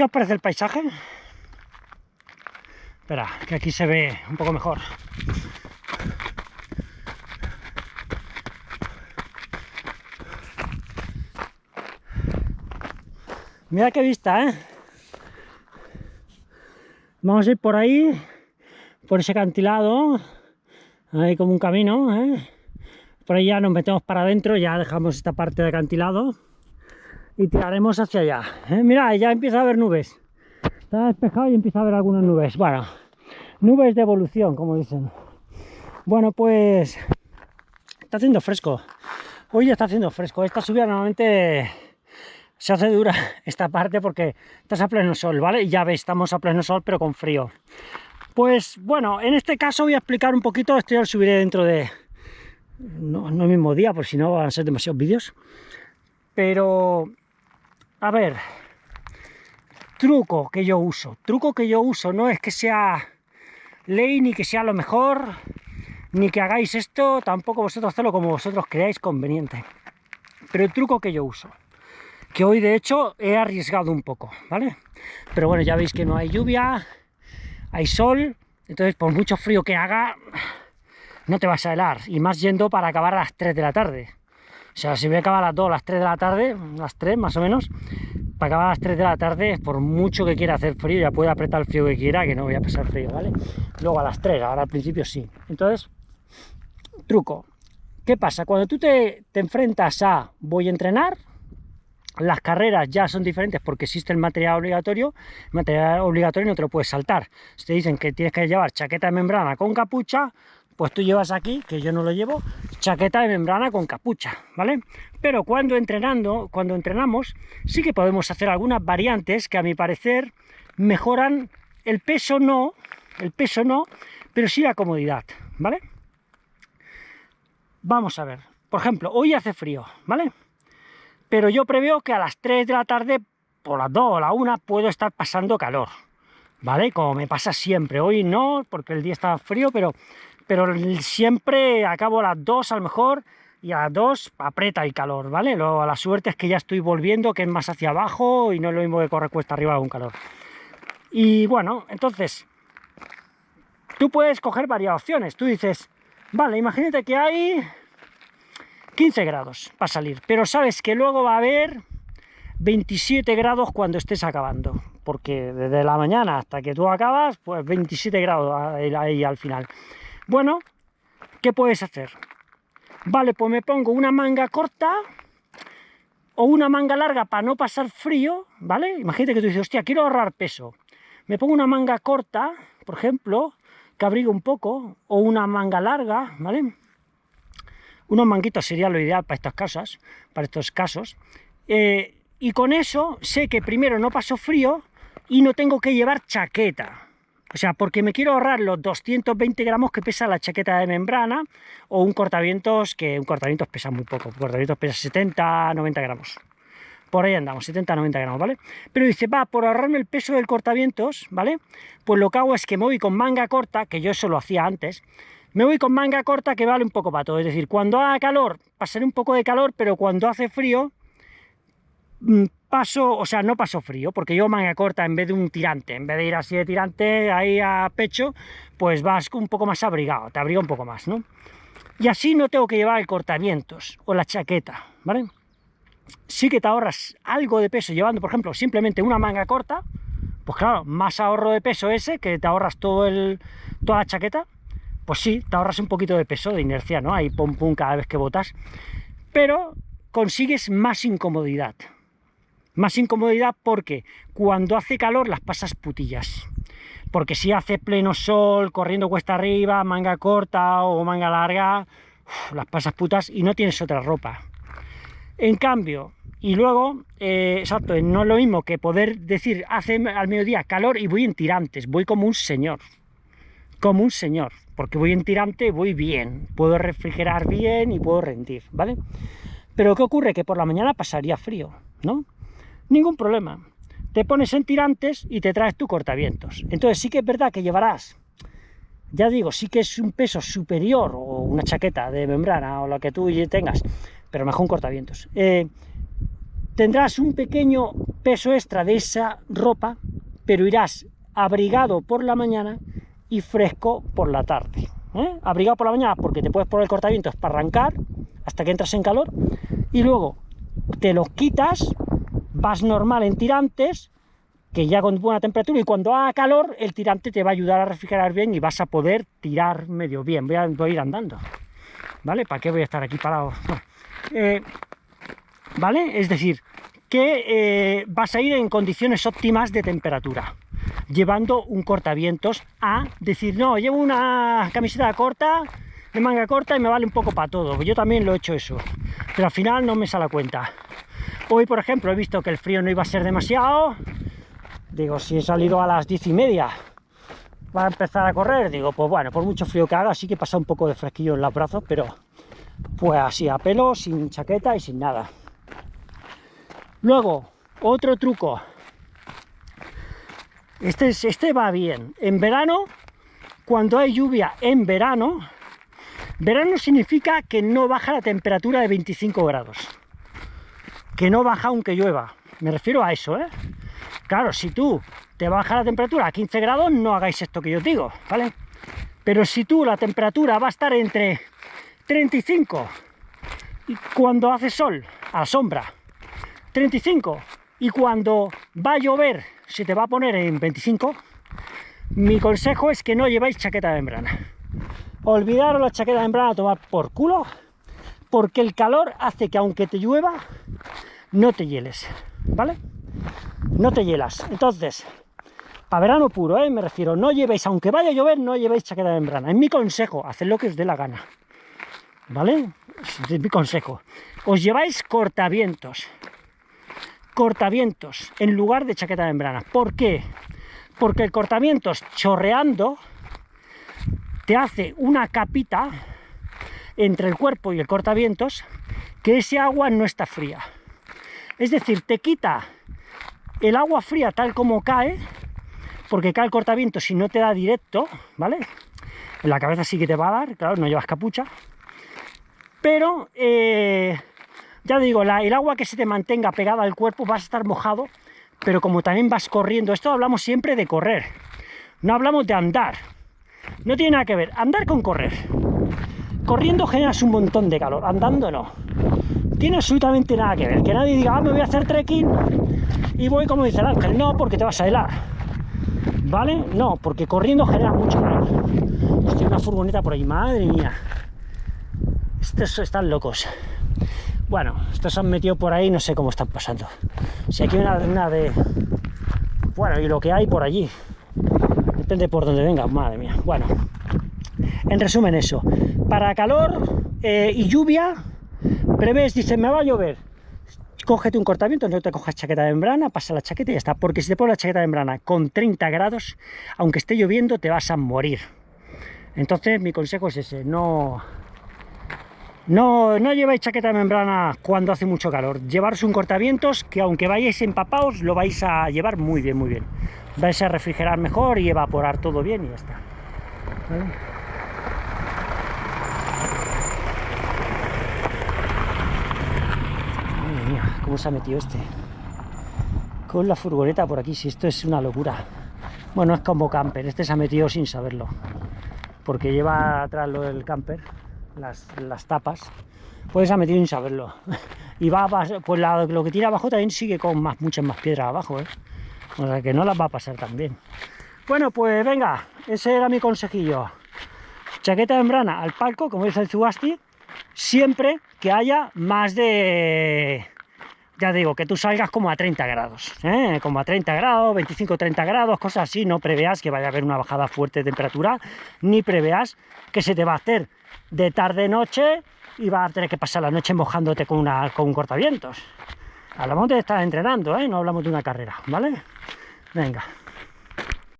¿Qué os parece el paisaje? Espera, que aquí se ve un poco mejor. Mira qué vista, ¿eh? Vamos a ir por ahí, por ese acantilado. Hay como un camino, ¿eh? Por ahí ya nos metemos para adentro, ya dejamos esta parte de acantilado y tiraremos hacia allá. ¿eh? Mira, ya empieza a haber nubes. Está despejado y empieza a haber algunas nubes. Bueno, nubes de evolución, como dicen. Bueno, pues está haciendo fresco. Hoy ya está haciendo fresco. Esta subida normalmente se hace dura esta parte porque estás a pleno sol, ¿vale? Ya veis, estamos a pleno sol pero con frío. Pues bueno, en este caso voy a explicar un poquito, esto ya lo subiré dentro de... No, no el mismo día, por si no van a ser demasiados vídeos. Pero, a ver, truco que yo uso. Truco que yo uso no es que sea ley ni que sea lo mejor, ni que hagáis esto, tampoco vosotros hacerlo como vosotros creáis conveniente. Pero el truco que yo uso que hoy de hecho he arriesgado un poco, ¿vale? Pero bueno, ya veis que no hay lluvia, hay sol, entonces por mucho frío que haga, no te vas a helar, y más yendo para acabar a las 3 de la tarde. O sea, si voy a acabar a las 2, a las 3 de la tarde, las 3 más o menos, para acabar a las 3 de la tarde, por mucho que quiera hacer frío, ya puede apretar el frío que quiera, que no voy a pasar frío, ¿vale? Luego a las 3, ahora al principio sí. Entonces, truco. ¿Qué pasa? Cuando tú te, te enfrentas a voy a entrenar, las carreras ya son diferentes porque existe el material obligatorio, el material obligatorio no te lo puedes saltar. Si te dicen que tienes que llevar chaqueta de membrana con capucha, pues tú llevas aquí, que yo no lo llevo, chaqueta de membrana con capucha, ¿vale? Pero cuando entrenando, cuando entrenamos, sí que podemos hacer algunas variantes que a mi parecer mejoran el peso no, el peso no, pero sí la comodidad, ¿vale? Vamos a ver, por ejemplo, hoy hace frío, ¿vale? pero yo preveo que a las 3 de la tarde, por las 2 o la 1, puedo estar pasando calor, ¿vale? Como me pasa siempre, hoy no, porque el día está frío, pero, pero siempre acabo a las 2 a lo mejor, y a las 2 aprieta el calor, ¿vale? Lo, la suerte es que ya estoy volviendo, que es más hacia abajo, y no es lo mismo que correr cuesta arriba con calor. Y bueno, entonces, tú puedes coger varias opciones, tú dices, vale, imagínate que hay 15 grados para salir, pero sabes que luego va a haber 27 grados cuando estés acabando, porque desde la mañana hasta que tú acabas, pues 27 grados ahí al final. Bueno, ¿qué puedes hacer? Vale, pues me pongo una manga corta o una manga larga para no pasar frío, ¿vale? Imagínate que tú dices, hostia, quiero ahorrar peso. Me pongo una manga corta, por ejemplo, que abrigue un poco, o una manga larga, ¿vale? Unos manguitos sería lo ideal para estas casas, para estos casos. Eh, y con eso sé que primero no paso frío y no tengo que llevar chaqueta. O sea, porque me quiero ahorrar los 220 gramos que pesa la chaqueta de membrana o un cortavientos, que un cortavientos pesa muy poco, un cortavientos pesa 70, 90 gramos. Por ahí andamos, 70, 90 gramos, ¿vale? Pero dice, va, por ahorrarme el peso del cortavientos, ¿vale? Pues lo que hago es que me voy con manga corta, que yo eso lo hacía antes, me voy con manga corta que vale un poco para todo, es decir, cuando haga calor, pasaré un poco de calor, pero cuando hace frío, mm, paso, o sea, no paso frío, porque yo manga corta en vez de un tirante, en vez de ir así de tirante ahí a pecho, pues vas un poco más abrigado, te abriga un poco más, ¿no? Y así no tengo que llevar el cortavientos o la chaqueta, ¿vale? Sí que te ahorras algo de peso llevando, por ejemplo, simplemente una manga corta, pues claro, más ahorro de peso ese, que te ahorras toda la chaqueta, pues sí, te ahorras un poquito de peso, de inercia, ¿no? Ahí pum pum cada vez que botas, pero consigues más incomodidad. Más incomodidad porque cuando hace calor las pasas putillas. Porque si hace pleno sol, corriendo cuesta arriba, manga corta o manga larga, las pasas putas y no tienes otra ropa. En cambio, y luego, eh, exacto, no es lo mismo que poder decir, hace al mediodía calor y voy en tirantes, voy como un señor. Como un señor porque voy en tirante, voy bien, puedo refrigerar bien y puedo rendir, ¿vale? Pero ¿qué ocurre? Que por la mañana pasaría frío, ¿no? Ningún problema. Te pones en tirantes y te traes tu cortavientos. Entonces sí que es verdad que llevarás, ya digo, sí que es un peso superior o una chaqueta de membrana o lo que tú tengas, pero mejor un cortavientos. Eh, tendrás un pequeño peso extra de esa ropa, pero irás abrigado por la mañana y fresco por la tarde. ¿eh? Abrigado por la mañana porque te puedes poner el cortavientos para arrancar hasta que entras en calor y luego te los quitas, vas normal en tirantes, que ya con buena temperatura y cuando haga calor el tirante te va a ayudar a refrigerar bien y vas a poder tirar medio bien. Voy a, ir andando, ¿vale? ¿Para qué voy a estar aquí parado? Eh, ¿Vale? Es decir, que eh, vas a ir en condiciones óptimas de temperatura, llevando un cortavientos a decir, no, llevo una camiseta corta, de manga corta y me vale un poco para todo. Yo también lo he hecho eso, pero al final no me sale a cuenta. Hoy, por ejemplo, he visto que el frío no iba a ser demasiado. Digo, si he salido a las diez y media, va a empezar a correr. Digo, pues bueno, por mucho frío que haga, sí que pasa un poco de fresquillo en los brazos, pero pues así, a pelo, sin chaqueta y sin nada. Luego, otro truco. Este, este va bien. En verano, cuando hay lluvia en verano, verano significa que no baja la temperatura de 25 grados. Que no baja aunque llueva. Me refiero a eso, ¿eh? Claro, si tú te baja la temperatura a 15 grados, no hagáis esto que yo os digo, ¿vale? Pero si tú la temperatura va a estar entre 35 y cuando hace sol, a sombra, 35 y cuando va a llover se te va a poner en 25, mi consejo es que no lleváis chaqueta de membrana. Olvidaros la chaqueta de membrana a tomar por culo, porque el calor hace que aunque te llueva, no te hieles, ¿vale? No te hielas. Entonces, para verano puro, ¿eh? me refiero, no llevéis, aunque vaya a llover, no llevéis chaqueta de membrana. Es mi consejo, haced lo que os dé la gana, ¿vale? Es mi consejo. Os lleváis cortavientos, cortavientos en lugar de chaqueta de membrana. ¿Por qué? Porque el cortavientos chorreando te hace una capita entre el cuerpo y el cortavientos que ese agua no está fría. Es decir, te quita el agua fría tal como cae, porque cae el cortavientos y no te da directo, ¿vale? En la cabeza sí que te va a dar, claro, no llevas capucha. Pero eh, ya digo, el agua que se te mantenga pegada al cuerpo vas a estar mojado, pero como también vas corriendo, esto hablamos siempre de correr, no hablamos de andar, no tiene nada que ver, andar con correr. Corriendo generas un montón de calor, andando no. Tiene absolutamente nada que ver, que nadie diga, ah, me voy a hacer trekking y voy como dice el ángel, no, porque te vas a helar. ¿Vale? No, porque corriendo genera mucho calor. Estoy una furgoneta por ahí, madre mía. Estos están locos. Bueno, estos se han metido por ahí, no sé cómo están pasando. Si aquí hay una, de... Bueno, y lo que hay por allí. Depende por donde venga, madre mía. Bueno, en resumen eso. Para calor eh, y lluvia, prevés, dice, me va a llover. Cógete un cortamiento, no te cojas chaqueta de membrana, pasa la chaqueta y ya está. Porque si te pones la chaqueta de membrana con 30 grados, aunque esté lloviendo, te vas a morir. Entonces, mi consejo es ese, no no, no lleváis chaqueta de membrana cuando hace mucho calor. Llevaros un cortavientos que aunque vayáis empapados, lo vais a llevar muy bien, muy bien. Vais a refrigerar mejor y evaporar todo bien y ya está mía, cómo se ha metido este. Con la furgoneta por aquí, si esto es una locura. Bueno, es como camper, este se ha metido sin saberlo. Porque lleva atrás lo del camper las, tapas, pues ha metido sin saberlo. Y va a pues lo que tira abajo también sigue con más, muchas más piedras abajo, ¿eh? O sea que no las va a pasar también. Bueno, pues venga, ese era mi consejillo. Chaqueta de membrana al palco, como dice el Zubasti, siempre que haya más de ya digo, que tú salgas como a 30 grados, ¿eh? como a 30 grados, 25, 30 grados, cosas así, no preveas que vaya a haber una bajada fuerte de temperatura, ni preveas que se te va a hacer de tarde-noche y vas a tener que pasar la noche mojándote con, una, con un cortavientos. Hablamos de estar entrenando, ¿eh? no hablamos de una carrera, ¿vale? Venga.